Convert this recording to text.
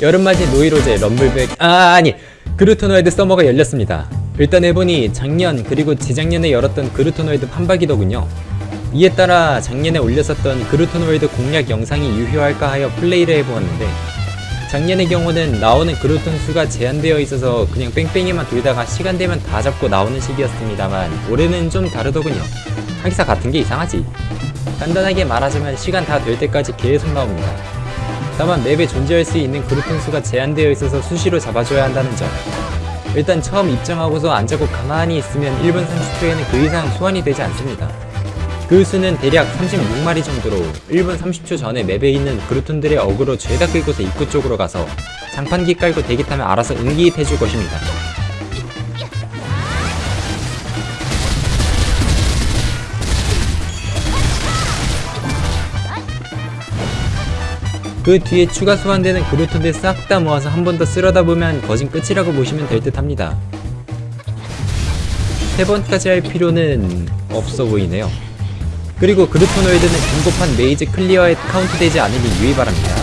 여름맞이 노이로제 럼블백 아 아니 그루토노이드 서머가 열렸습니다. 일단 해보니 작년 그리고 재작년에 열었던 그루토노이드 판박이더군요. 이에 따라 작년에 올렸었던 그루토노이드 공략 영상이 유효할까 하여 플레이를 해보았는데 작년의 경우는 나오는 그루톤 수가 제한되어 있어서 그냥 뺑뺑이만 돌다가 시간 되면 다 잡고 나오는 식이었습니다만 올해는 좀 다르더군요. 하기사 같은 게 이상하지. 간단하게 말하자면 시간 다 될 때까지 계속 나옵니다 다만 맵에 존재할 수 있는 그루톤 수가 제한되어 있어서 수시로 잡아줘야 한다는 점 일단 처음 입장하고서 안 잡고 가만히 있으면 1분 30초에는 그 이상 소환이 되지 않습니다 그 수는 대략 36마리 정도로 1분 30초 전에 맵에 있는 그루톤들의 어그로 죄다 끌고서 입구 쪽으로 가서 장판기 깔고 대기 타면 알아서 응기입 해줄 것입니다. 그 뒤에 추가 소환되는 그루톤들 싹 다 모아서 한 번 더 쓸어다 보면 거진 끝이라고 보시면 될 듯 합니다. 세 번까지 할 필요는 없어 보이네요. 그리고 그루토노이드는 중고판 maze clear에 카운트되지 않으니 유의 바랍니다.